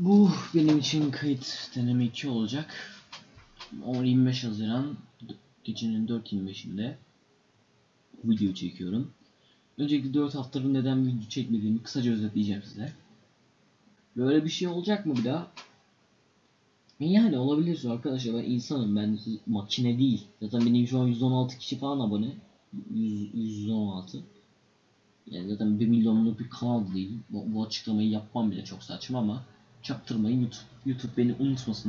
Bu benim için kayıt deneme 2 olacak. 10-25 Haziran gecenin 4.25'inde video çekiyorum. Öncelikle 4 haftadır neden video çekmediğimi kısaca özetleyeceğim size. Böyle bir şey olacak mı bir daha? Yani olabilir arkadaşlar ben insanım ben makine değil. Zaten benim şu an 116 kişi falan abone. 100, 116. Yani zaten 1 milyonluk bir kanal değil. Bu, bu açıklamayı yapmam bile çok saçma ama çaktırmayın YouTube, YouTube beni unutmasın diye.